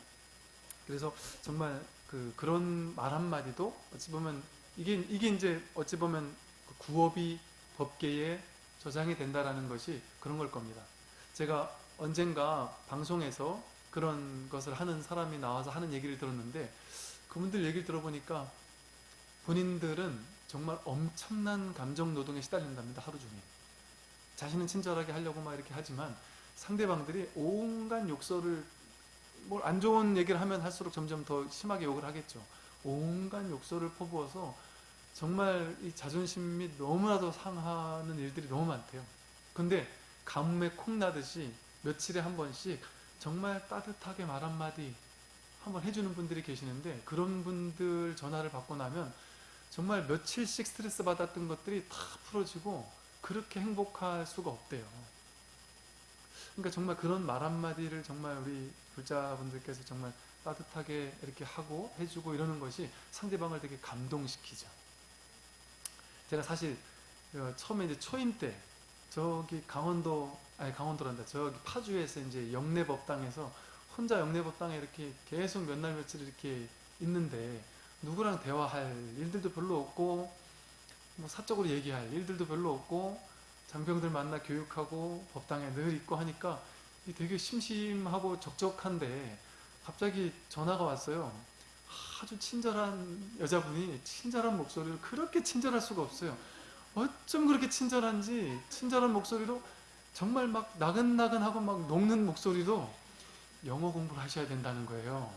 그래서 정말 그 그런 말 한마디도 어찌 보면 이게 이게 이제 어찌 보면 그 구업이 법계에 저장이 된다라는 것이 그런 걸 겁니다 제가 언젠가 방송에서 그런 것을 하는 사람이 나와서 하는 얘기를 들었는데 그분들 얘기를 들어보니까 본인들은 정말 엄청난 감정 노동에 시달린답니다. 하루 종일. 자신은 친절하게 하려고 막 이렇게 하지만 상대방들이 온갖 욕설을 뭘 안 좋은 얘기를 하면 할수록 점점 더 심하게 욕을 하겠죠. 온갖 욕설을 퍼부어서 정말 이 자존심이 너무나도 상하는 일들이 너무 많대요. 근데 가뭄에 콩 나듯이 며칠에 한 번씩 정말 따뜻하게 말 한마디 한번 해주는 분들이 계시는데 그런 분들 전화를 받고 나면 정말 며칠씩 스트레스 받았던 것들이 다 풀어지고 그렇게 행복할 수가 없대요. 그러니까 정말 그런 말 한마디를 정말 우리 불자분들께서 정말 따뜻하게 이렇게 하고 해주고 이러는 것이 상대방을 되게 감동시키죠. 제가 사실 어, 처음에 이제 초임 때 저기 강원도 아니 강원도란다 저기 파주에서 이제 영내법당에서 혼자 영내법당에 이렇게 계속 몇 날 며칠 이렇게 있는데 누구랑 대화할 일들도 별로 없고 뭐 사적으로 얘기할 일들도 별로 없고 장병들 만나 교육하고 법당에 늘 있고 하니까 되게 심심하고 적적한데 갑자기 전화가 왔어요. 아주 친절한 여자분이 친절한 목소리로 그렇게 친절할 수가 없어요. 어쩜 그렇게 친절한지 친절한 목소리로 정말 막 나근나근하고 막 녹는 목소리로 영어 공부를 하셔야 된다는 거예요.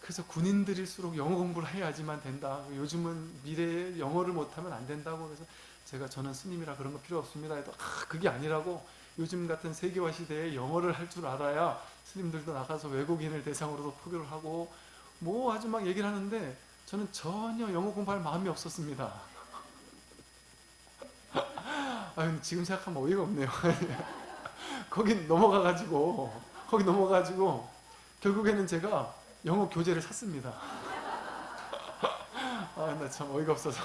그래서 군인들일수록 영어 공부를 해야지만 된다. 요즘은 미래에 영어를 못하면 안 된다고 그래서 제가 저는 스님이라 그런 거 필요 없습니다. 해도 아 그게 아니라고 요즘 같은 세계화 시대에 영어를 할 줄 알아야 스님들도 나가서 외국인을 대상으로도 포교를 하고 뭐 아주 막 얘기를 하는데 저는 전혀 영어 공부할 마음이 없었습니다. 아 지금 생각하면 어이가 없네요. 거기 넘어가가지고 거기 넘어가가지고 결국에는 제가 영어 교재를 샀습니다. 아 나 참 어이가 없어서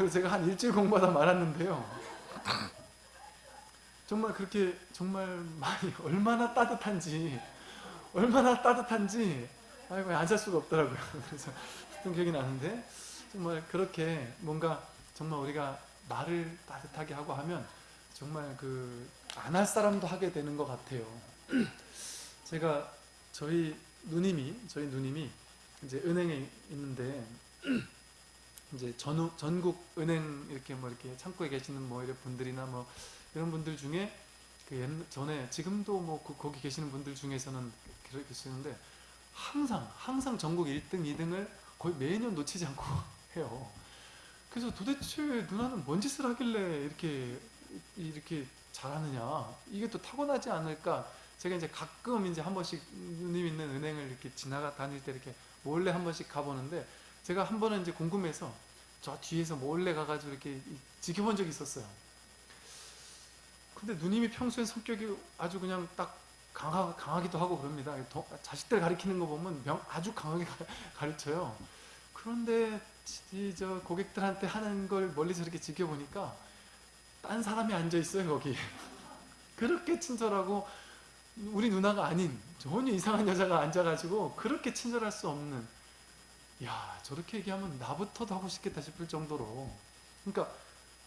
그래서 제가 한 일주일 공부하다 말았는데요. 정말 그렇게 정말 많이 얼마나 따뜻한지 얼마나 따뜻한지 아이고 안 살 수가 없더라고요. 그래서 했던 기억이 나는데 정말 그렇게 뭔가 정말 우리가 말을 따뜻하게 하고 하면 정말 그 안 할 사람도 하게 되는 것 같아요. 제가 저희 누님이 저희 누님이 이제 은행에 있는데 이제 전 전국 은행 이렇게 뭐 이렇게 창구에 계시는 뭐 이런 분들이나 뭐 이런 분들 중에 그 옛, 전에 지금도 뭐 그, 거기 계시는 분들 중에서는 그렇게 계시는데 항상 항상 전국 1등 2등을 거의 매년 놓치지 않고 해요. 그래서 도대체 누나는 뭔 짓을 하길래 이렇게 이렇게 잘하느냐 이게 또 타고나지 않을까 제가 이제 가끔 이제 한 번씩 누님 있는 은행을 이렇게 지나가 다닐 때 이렇게 몰래 한 번씩 가보는데 제가 한 번은 이제 궁금해서 저 뒤에서 몰래 가가지고 이렇게 지켜본 적이 있었어요. 근데 누님이 평소에 성격이 아주 그냥 딱 강하, 강하기도 하고 그럽니다. 더- 자식들 가리키는 거 보면 명- 아주 강하게 가- 가르쳐요. 그런데 이 저 고객들한테 하는 걸 멀리서 이렇게 지켜보니까 딴 사람이 앉아 있어요 거기. 그렇게 친절하고 우리 누나가 아닌 전혀 이상한 여자가 앉아가지고 그렇게 친절할 수 없는 야 저렇게 얘기하면 나부터도 하고 싶겠다 싶을 정도로. 그러니까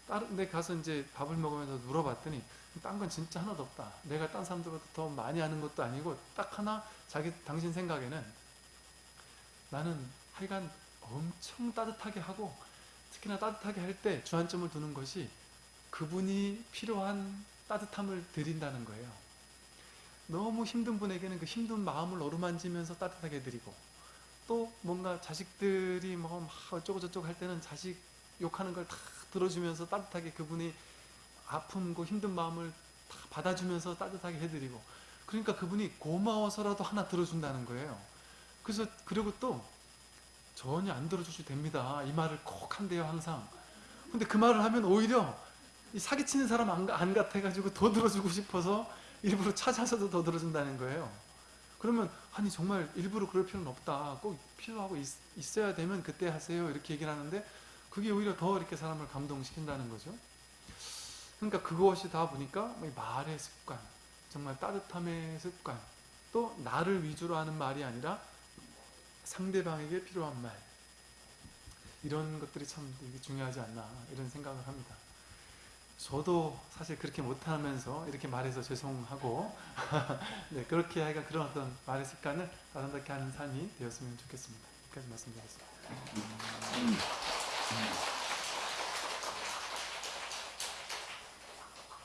다른 데 가서 이제 밥을 먹으면서 물어봤더니 딴 건 진짜 하나도 없다. 내가 딴 사람들보다 더 많이 아는 것도 아니고 딱 하나 자기 당신 생각에는 나는 하여간 엄청 따뜻하게 하고 특히나 따뜻하게 할 때 주안점을 두는 것이 그분이 필요한 따뜻함을 드린다는 거예요. 너무 힘든 분에게는 그 힘든 마음을 어루만지면서 따뜻하게 드리고 또 뭔가 자식들이 뭐막 어쩌고 저쩌고 할 때는 자식 욕하는 걸 다 들어주면서 따뜻하게 그분이 아픔고 힘든 마음을 다 받아주면서 따뜻하게 해드리고. 그러니까 그분이 고마워서라도 하나 들어준다는 거예요. 그래서 그리고 또 전혀 안 들어주셔도 됩니다. 이 말을 꼭 한대요 항상. 근데 그 말을 하면 오히려 이 사기치는 사람 안, 안 같아가지고 더 들어주고 싶어서 일부러 찾아서도 더 들어준다는 거예요 그러면 아니 정말 일부러 그럴 필요는 없다. 꼭 필요하고 있, 있어야 되면 그때 하세요. 이렇게 얘기를 하는데 그게 오히려 더 이렇게 사람을 감동시킨다는 거죠. 그러니까 그것이 다 보니까 이 말의 습관 정말 따뜻함의 습관 또 나를 위주로 하는 말이 아니라 상대방에게 필요한 말. 이런 것들이 참 중요하지 않나 이런 생각을 합니다 저도 사실 그렇게 못하면서 이렇게 말해서 죄송하고 네, 그렇게 하여간 그런 어떤 말의 습관을 아름답게 하는 삶이 되었으면 좋겠습니다. 여기까지 말씀드리겠습니다.